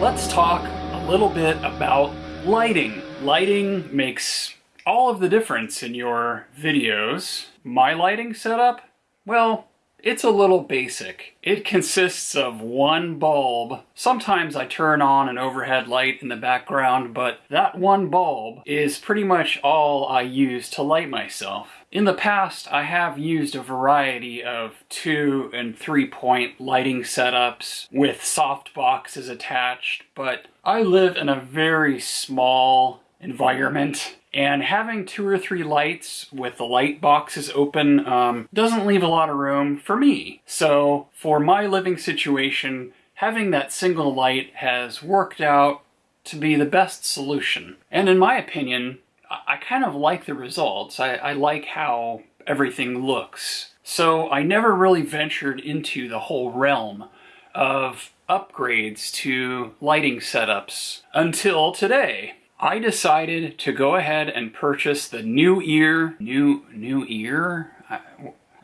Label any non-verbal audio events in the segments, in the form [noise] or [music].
Let's talk a little bit about lighting. Lighting makes all of the difference in your videos. My lighting setup? Well, it's a little basic. It consists of one bulb. Sometimes I turn on an overhead light in the background, but that one bulb is pretty much all I use to light myself. In the past, I have used a variety of two and three point lighting setups with soft boxes attached, but I live in a very small environment and having two or three lights with the light boxes open um, doesn't leave a lot of room for me. So for my living situation, having that single light has worked out to be the best solution. And in my opinion, I kind of like the results. I, I like how everything looks. So I never really ventured into the whole realm of upgrades to lighting setups until today. I decided to go ahead and purchase the Neewer, new, Nueer? I,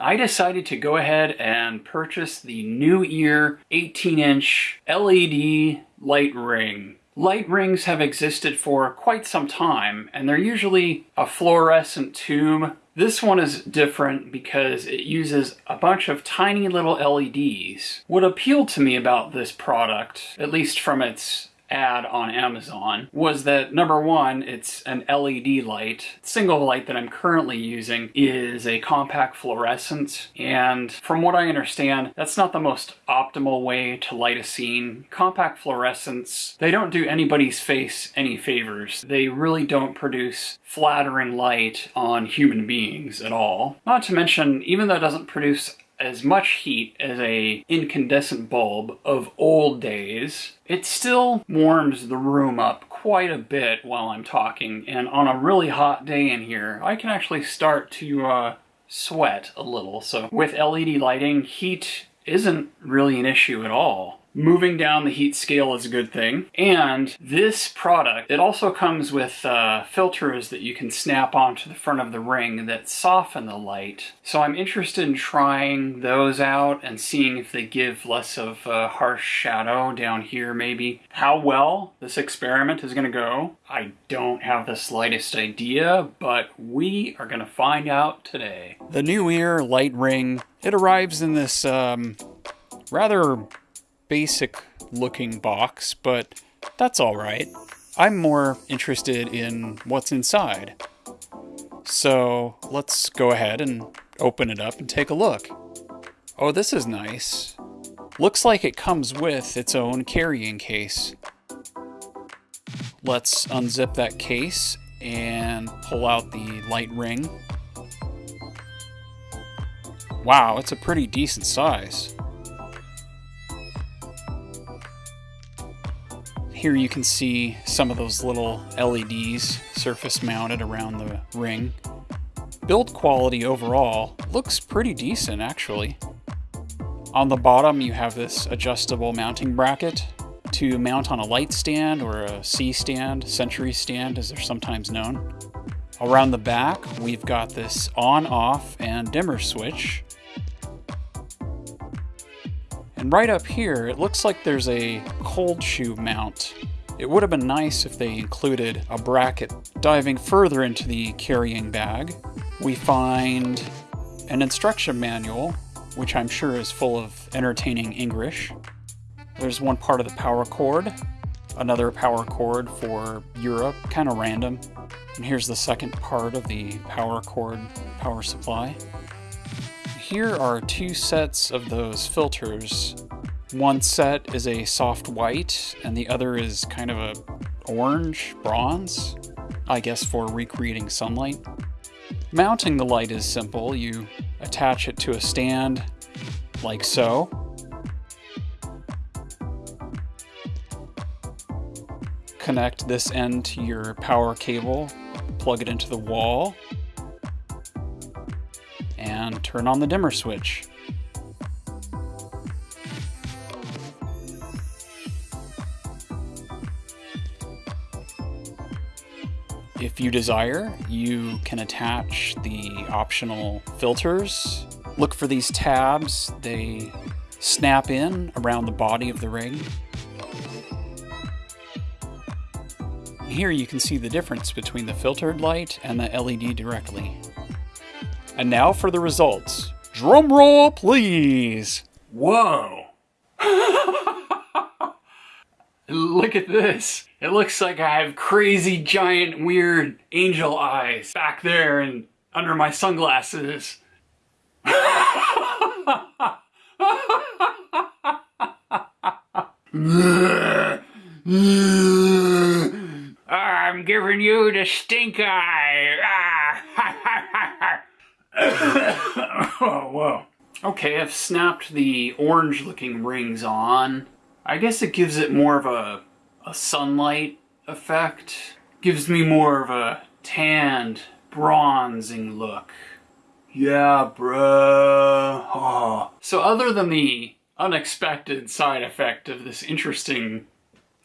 I decided to go ahead and purchase the Neewer 18 inch LED light ring. Light rings have existed for quite some time and they're usually a fluorescent tube. This one is different because it uses a bunch of tiny little LEDs. What appealed to me about this product, at least from its ad on Amazon was that number one, it's an LED light. Single light that I'm currently using is a compact fluorescent, and from what I understand, that's not the most optimal way to light a scene. Compact fluorescents, they don't do anybody's face any favors. They really don't produce flattering light on human beings at all. Not to mention, even though it doesn't produce as much heat as a incandescent bulb of old days, it still warms the room up quite a bit while I'm talking. And on a really hot day in here, I can actually start to uh, sweat a little. So with LED lighting, heat isn't really an issue at all. Moving down the heat scale is a good thing. And this product, it also comes with uh, filters that you can snap onto the front of the ring that soften the light. So I'm interested in trying those out and seeing if they give less of a harsh shadow down here maybe. How well this experiment is going to go, I don't have the slightest idea, but we are going to find out today. The Neewer light ring, it arrives in this um, rather basic looking box, but that's alright. I'm more interested in what's inside. So let's go ahead and open it up and take a look. Oh, this is nice. Looks like it comes with its own carrying case. Let's unzip that case and pull out the light ring. Wow, it's a pretty decent size. Here you can see some of those little LEDs surface mounted around the ring. Build quality overall looks pretty decent actually. On the bottom you have this adjustable mounting bracket to mount on a light stand or a C stand, Century stand as they're sometimes known. Around the back we've got this on, off, and dimmer switch and right up here, it looks like there's a cold shoe mount. It would have been nice if they included a bracket. Diving further into the carrying bag, we find an instruction manual, which I'm sure is full of entertaining English. There's one part of the power cord, another power cord for Europe, kind of random. And here's the second part of the power cord power supply here are two sets of those filters. One set is a soft white, and the other is kind of a orange, bronze, I guess for recreating sunlight. Mounting the light is simple. You attach it to a stand, like so. Connect this end to your power cable, plug it into the wall, and turn on the dimmer switch. If you desire, you can attach the optional filters. Look for these tabs. They snap in around the body of the rig. Here you can see the difference between the filtered light and the LED directly. And now for the results. Drum roll, please! Whoa! [laughs] Look at this. It looks like I have crazy, giant, weird angel eyes back there and under my sunglasses. [laughs] I'm giving you the stink eye. Ah. [laughs] oh, [coughs] whoa. Okay, I've snapped the orange looking rings on. I guess it gives it more of a, a sunlight effect. Gives me more of a tanned, bronzing look. Yeah, bruh. Oh. So other than the unexpected side effect of this interesting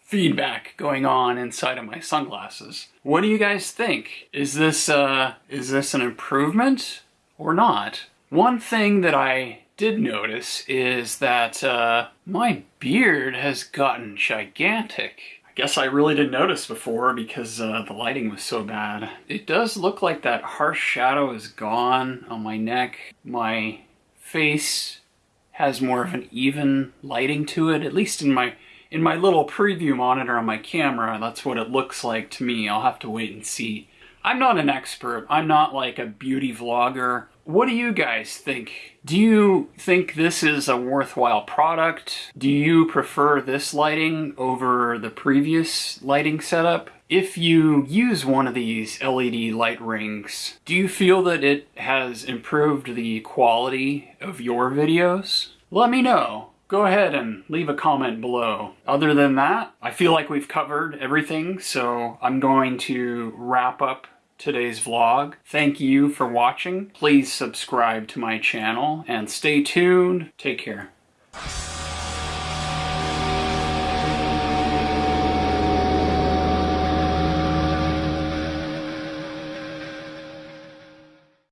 feedback going on inside of my sunglasses. What do you guys think? Is this, uh, is this an improvement or not? One thing that I did notice is that, uh, my beard has gotten gigantic. I guess I really didn't notice before because uh, the lighting was so bad. It does look like that harsh shadow is gone on my neck. My face has more of an even lighting to it, at least in my in my little preview monitor on my camera, that's what it looks like to me. I'll have to wait and see. I'm not an expert. I'm not like a beauty vlogger. What do you guys think? Do you think this is a worthwhile product? Do you prefer this lighting over the previous lighting setup? If you use one of these LED light rings, do you feel that it has improved the quality of your videos? Let me know go ahead and leave a comment below. Other than that, I feel like we've covered everything, so I'm going to wrap up today's vlog. Thank you for watching. Please subscribe to my channel and stay tuned. Take care.